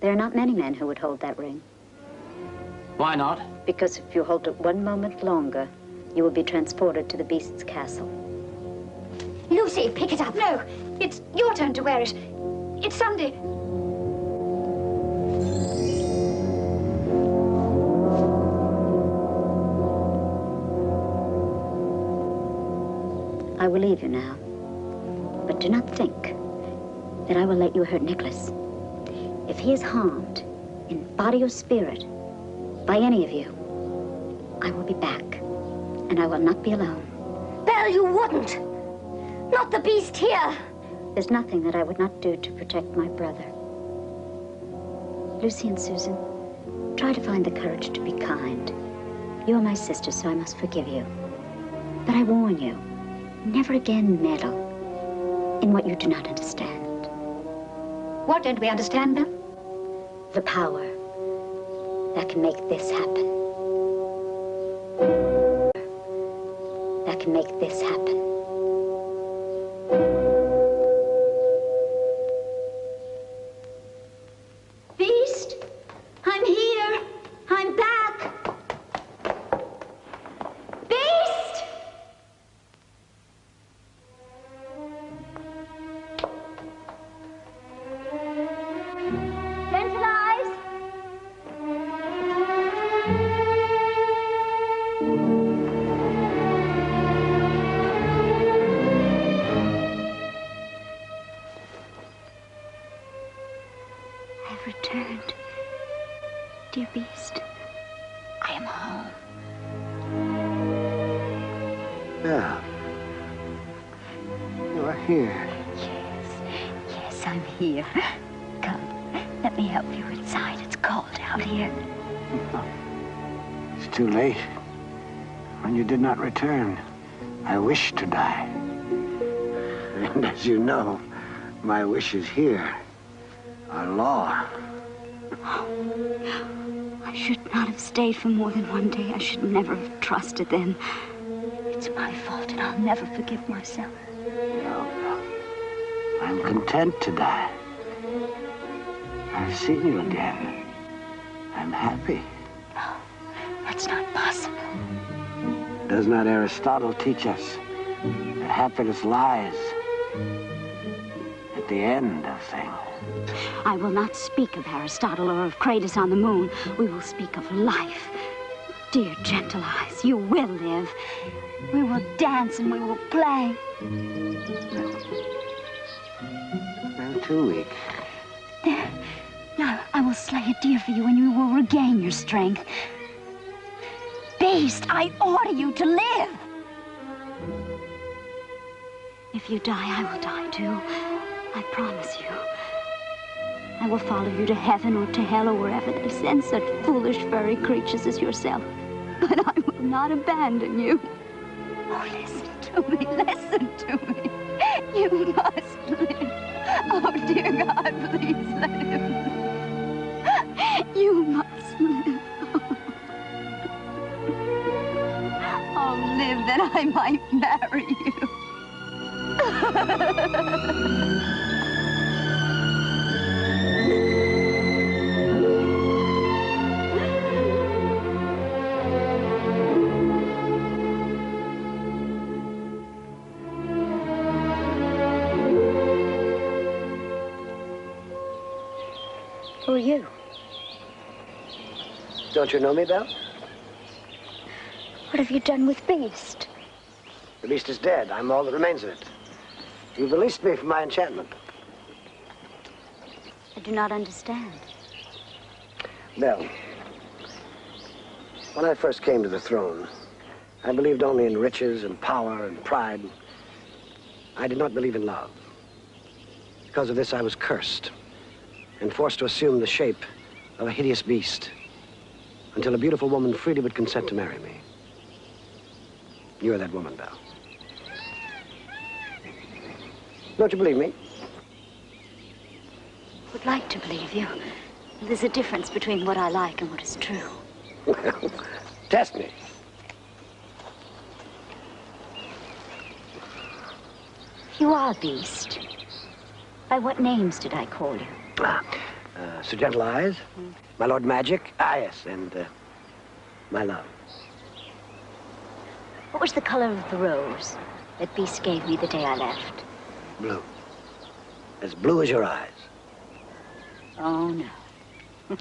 There are not many men who would hold that ring. Why not? Because if you hold it one moment longer, you will be transported to the beast's castle. Lucy, pick it up. No, it's your turn to wear it. It's Sunday. I will leave you now. But do not think that I will let you hurt Nicholas. If he is harmed, in body or spirit, by any of you, I will be back. And I will not be alone. Belle, you wouldn't. Not the beast here. There's nothing that I would not do to protect my brother. Lucy and Susan, try to find the courage to be kind. You are my sister, so I must forgive you. But I warn you, never again meddle in what you do not understand. What don't we understand, Belle? The power that can make this happen. That can make this happen. Wishes here Our law. I should not have stayed for more than one day. I should never have trusted them. It's my fault, and I'll never forgive myself. No. I'm content to die. I've seen you again. I'm happy. No, That's not possible. Does not Aristotle teach us that happiness lies the end of things? I will not speak of Aristotle or of Cratus on the moon. We will speak of life. Dear gentle eyes, you will live. We will dance and we will play. I'm too weak. There. Now I will slay a deer for you and you will regain your strength. Beast, I order you to live. If you die, I will die too. I promise you. I will follow you to heaven or to hell or wherever they send such foolish furry creatures as yourself. But I will not abandon you. Oh, listen to me, listen to me. You must live. Oh, dear God, please let him live. You must live. Oh, live that I might marry you. Don't you know me, Belle? What have you done with Beast? The beast is dead. I'm all that remains of it. You've released me from my enchantment. I do not understand. Belle, when I first came to the throne, I believed only in riches and power and pride. I did not believe in love. Because of this, I was cursed and forced to assume the shape of a hideous beast until a beautiful woman freely would consent to marry me. You're that woman, Belle. Don't you believe me? Would like to believe you. There's a difference between what I like and what is true. Well, test me. You are a Beast. By what names did I call you? Ah, uh, Sir Gentle Eyes, my Lord Magic, ah, yes, and uh, my love. What was the color of the rose that Beast gave me the day I left? Blue. As blue as your eyes. Oh, no.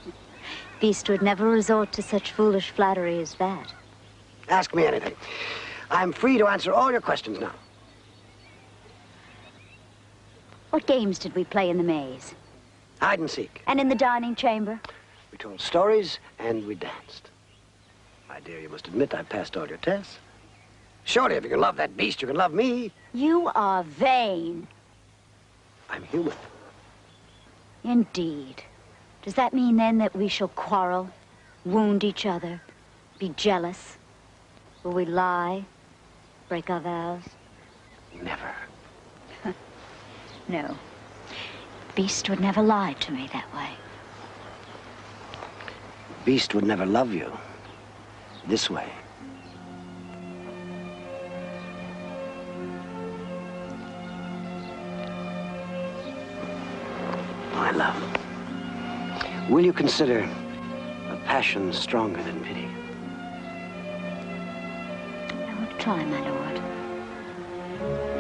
Beast would never resort to such foolish flattery as that. Ask me anything. I'm free to answer all your questions now. What games did we play in the maze? Hide and seek. And in the dining chamber? We told stories and we danced. My dear, you must admit I passed all your tests. Surely, if you can love that beast, you can love me. You are vain. I'm human. Indeed. Does that mean then that we shall quarrel, wound each other, be jealous? Will we lie, break our vows? Never. No. Beast would never lie to me that way. Beast would never love you this way. My love, will you consider a passion stronger than pity? I will try, my lord.